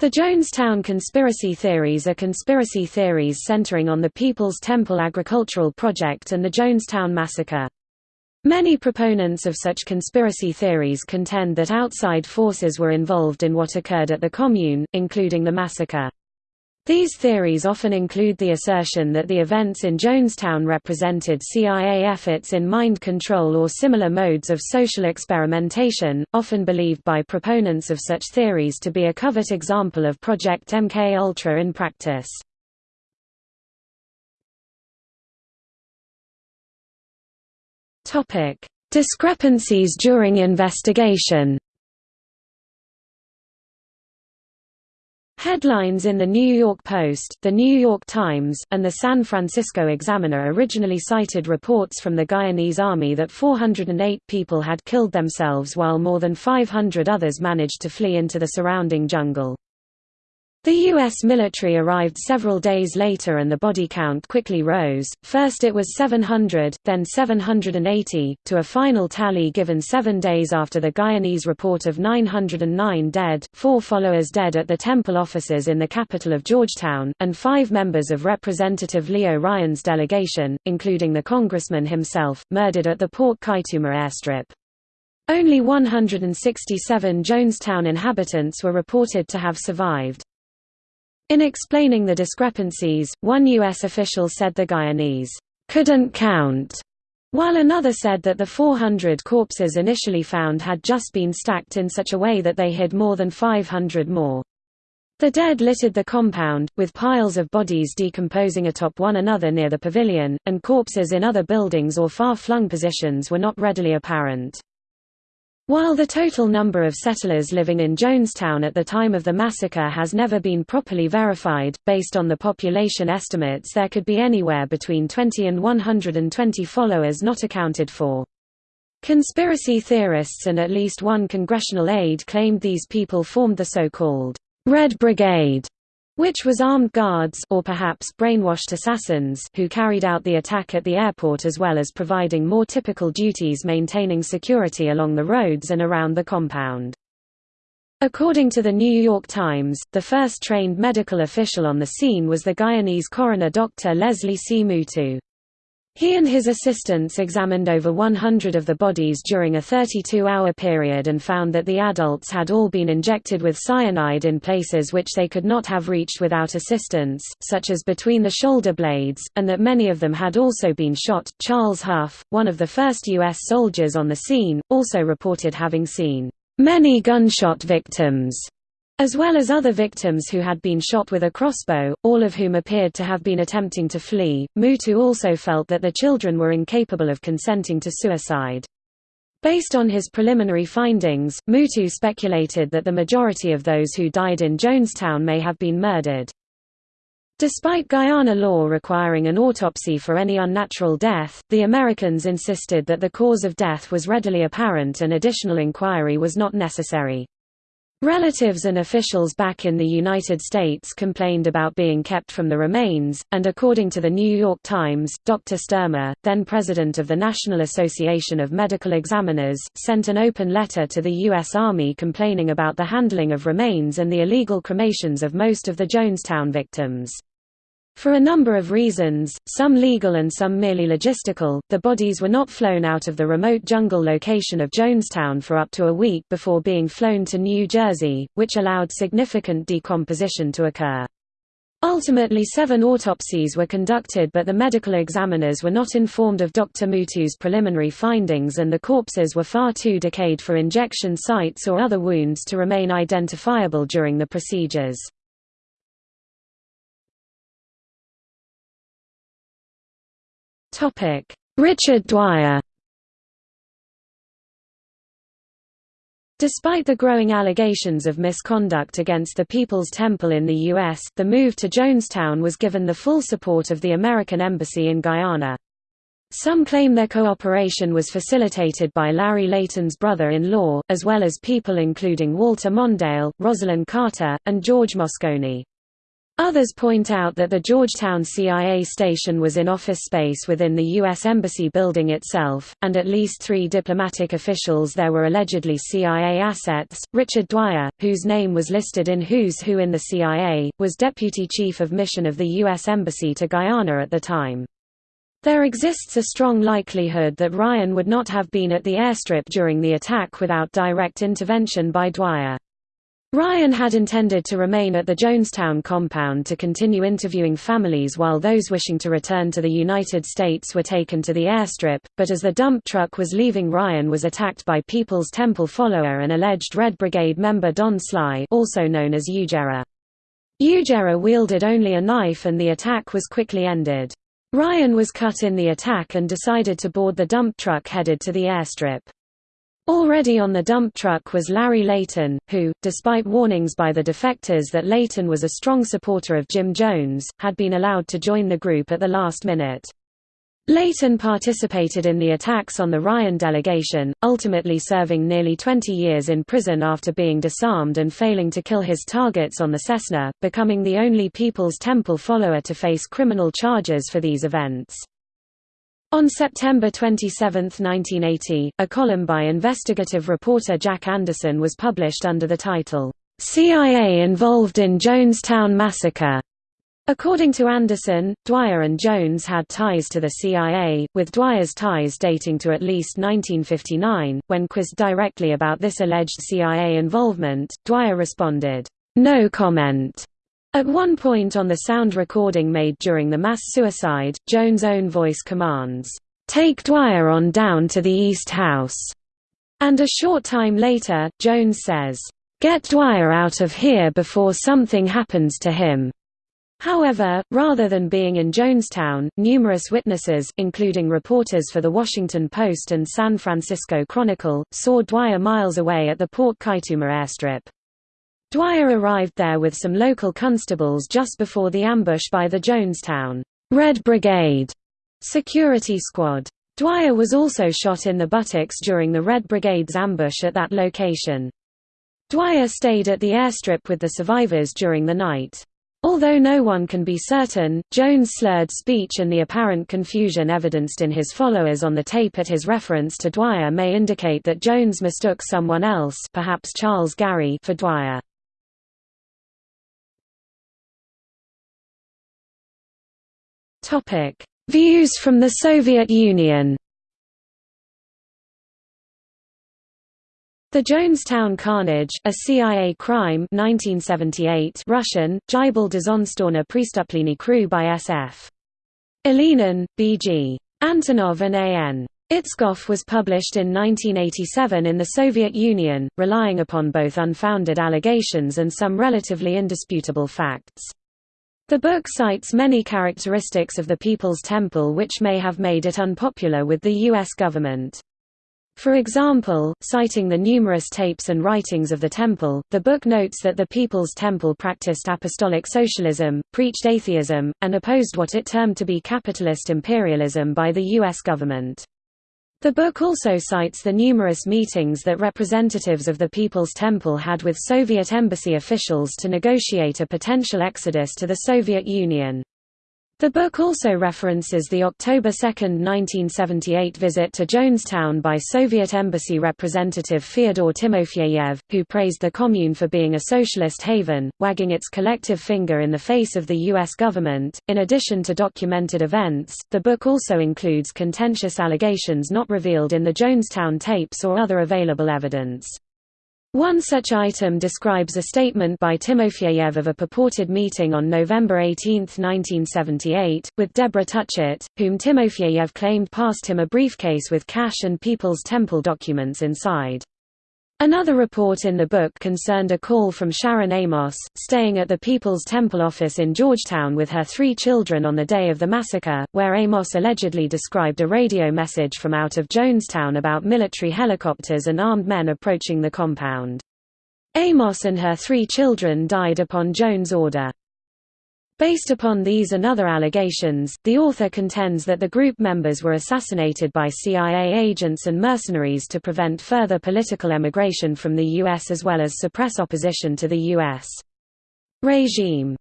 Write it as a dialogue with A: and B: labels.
A: The Jonestown conspiracy theories are conspiracy theories centering on the People's Temple agricultural project and the Jonestown massacre. Many proponents of such conspiracy theories contend that outside forces were involved in what occurred at the Commune, including the massacre. These theories often include the assertion that the events in Jonestown represented CIA efforts in mind control or similar modes of social experimentation, often believed by proponents of such theories to be a covert example of Project MK Ultra in practice. Discrepancies during investigation. Headlines in The New York Post, The New York Times, and The San Francisco Examiner originally cited reports from the Guyanese Army that 408 people had killed themselves while more than 500 others managed to flee into the surrounding jungle. The U.S. military arrived several days later and the body count quickly rose, first it was 700, then 780, to a final tally given seven days after the Guyanese report of 909 dead, four followers dead at the temple offices in the capital of Georgetown, and five members of Representative Leo Ryan's delegation, including the congressman himself, murdered at the Port Kaituma airstrip. Only 167 Jonestown inhabitants were reported to have survived. In explaining the discrepancies, one U.S. official said the Guyanese couldn't count, while another said that the 400 corpses initially found had just been stacked in such a way that they hid more than 500 more. The dead littered the compound, with piles of bodies decomposing atop one another near the pavilion, and corpses in other buildings or far-flung positions were not readily apparent. While the total number of settlers living in Jonestown at the time of the massacre has never been properly verified, based on the population estimates there could be anywhere between 20 and 120 followers not accounted for. Conspiracy theorists and at least one congressional aide claimed these people formed the so-called Red Brigade, which was armed guards or perhaps brainwashed assassins who carried out the attack at the airport as well as providing more typical duties maintaining security along the roads and around the compound. According to the New York Times, the first trained medical official on the scene was the Guyanese coroner Dr. Leslie C. Mootoo. He and his assistants examined over 100 of the bodies during a 32-hour period and found that the adults had all been injected with cyanide in places which they could not have reached without assistance, such as between the shoulder blades, and that many of them had also been shot. Charles Huff, one of the first U.S. soldiers on the scene, also reported having seen many gunshot victims as well as other victims who had been shot with a crossbow, all of whom appeared to have been attempting to flee. Mootoo also felt that the children were incapable of consenting to suicide. Based on his preliminary findings, Mootoo speculated that the majority of those who died in Jonestown may have been murdered. Despite Guyana law requiring an autopsy for any unnatural death, the Americans insisted that the cause of death was readily apparent and additional inquiry was not necessary. Relatives and officials back in the United States complained about being kept from the remains, and according to the New York Times, Dr. Sturner, then president of the National Association of Medical Examiners, sent an open letter to the U.S. Army complaining about the handling of remains and the illegal cremations of most of the Jonestown victims. For a number of reasons, some legal and some merely logistical, the bodies were not flown out of the remote jungle location of Jonestown for up to a week before being flown to New Jersey, which allowed significant decomposition to occur. Ultimately seven autopsies were conducted but the medical examiners were not informed of Dr. Mootoo's preliminary findings and the corpses were far too decayed for injection sites or other wounds to remain identifiable during the procedures. Richard Dwyer Despite the growing allegations of misconduct against the People's Temple in the U.S., the move to Jonestown was given the full support of the American Embassy in Guyana. Some claim their cooperation was facilitated by Larry Layton's brother-in-law, as well as people including Walter Mondale, Rosalynn Carter, and George Moscone. Others point out that the Georgetown CIA station was in office space within the U.S. Embassy building itself, and at least three diplomatic officials there were allegedly CIA assets. Richard Dwyer, whose name was listed in Who's Who in the CIA, was Deputy Chief of Mission of the U.S. Embassy to Guyana at the time. There exists a strong likelihood that Ryan would not have been at the airstrip during the attack without direct intervention by Dwyer. Ryan had intended to remain at the Jonestown compound to continue interviewing families while those wishing to return to the United States were taken to the airstrip, but as the dump truck was leaving Ryan was attacked by People's Temple follower and alleged Red Brigade member Don Sly also known as Ujara. Ujara wielded only a knife and the attack was quickly ended. Ryan was cut in the attack and decided to board the dump truck headed to the airstrip. Already on the dump truck was Larry Layton, who, despite warnings by the defectors that Layton was a strong supporter of Jim Jones, had been allowed to join the group at the last minute. Layton participated in the attacks on the Ryan delegation, ultimately serving nearly 20 years in prison after being disarmed and failing to kill his targets on the Cessna, becoming the only People's Temple follower to face criminal charges for these events. On September 27, 1980, a column by investigative reporter Jack Anderson was published under the title, CIA Involved in Jonestown Massacre. According to Anderson, Dwyer and Jones had ties to the CIA, with Dwyer's ties dating to at least 1959. When quizzed directly about this alleged CIA involvement, Dwyer responded, No comment. At one point on the sound recording made during the mass suicide, Jones' own voice commands, "'Take Dwyer on down to the East House'", and a short time later, Jones says, "'Get Dwyer out of here before something happens to him'". However, rather than being in Jonestown, numerous witnesses, including reporters for The Washington Post and San Francisco Chronicle, saw Dwyer miles away at the Port Kaituma airstrip. Dwyer arrived there with some local constables just before the ambush by the Jonestown Red Brigade security squad. Dwyer was also shot in the buttocks during the Red Brigade's ambush at that location. Dwyer stayed at the airstrip with the survivors during the night. Although no one can be certain, Jones' slurred speech and the apparent confusion evidenced in his followers on the tape at his reference to Dwyer may indicate that Jones mistook someone else perhaps Charles Garry for Dwyer. Topic: Views from the Soviet Union. The Jonestown Carnage, a CIA crime 1978 Russian, Gibel Dzonstorna Prestuplenny Crew by SF. Ilinin, B.G. Antonov and A.N. Itskov was published in 1987 in the Soviet Union, relying upon both unfounded allegations and some relatively indisputable facts. The book cites many characteristics of the People's Temple which may have made it unpopular with the U.S. government. For example, citing the numerous tapes and writings of the temple, the book notes that the People's Temple practiced apostolic socialism, preached atheism, and opposed what it termed to be capitalist imperialism by the U.S. government. The book also cites the numerous meetings that representatives of the People's Temple had with Soviet embassy officials to negotiate a potential exodus to the Soviet Union. The book also references the October 2, 1978 visit to Jonestown by Soviet embassy representative Fyodor Timofeyev, who praised the commune for being a socialist haven, wagging its collective finger in the face of the U.S. government. In addition to documented events, the book also includes contentious allegations not revealed in the Jonestown tapes or other available evidence. One such item describes a statement by Timofeyev of a purported meeting on November 18, 1978, with Deborah Touchette, whom Timofeyev claimed passed him a briefcase with cash and People's Temple documents inside. Another report in the book concerned a call from Sharon Amos, staying at the People's Temple office in Georgetown with her three children on the day of the massacre, where Amos allegedly described a radio message from out of Jonestown about military helicopters and armed men approaching the compound. Amos and her three children died upon Jones' order. Based upon these and other allegations, the author contends that the group members were assassinated by CIA agents and mercenaries to prevent further political emigration from the U.S. as well as suppress opposition to the U.S. regime.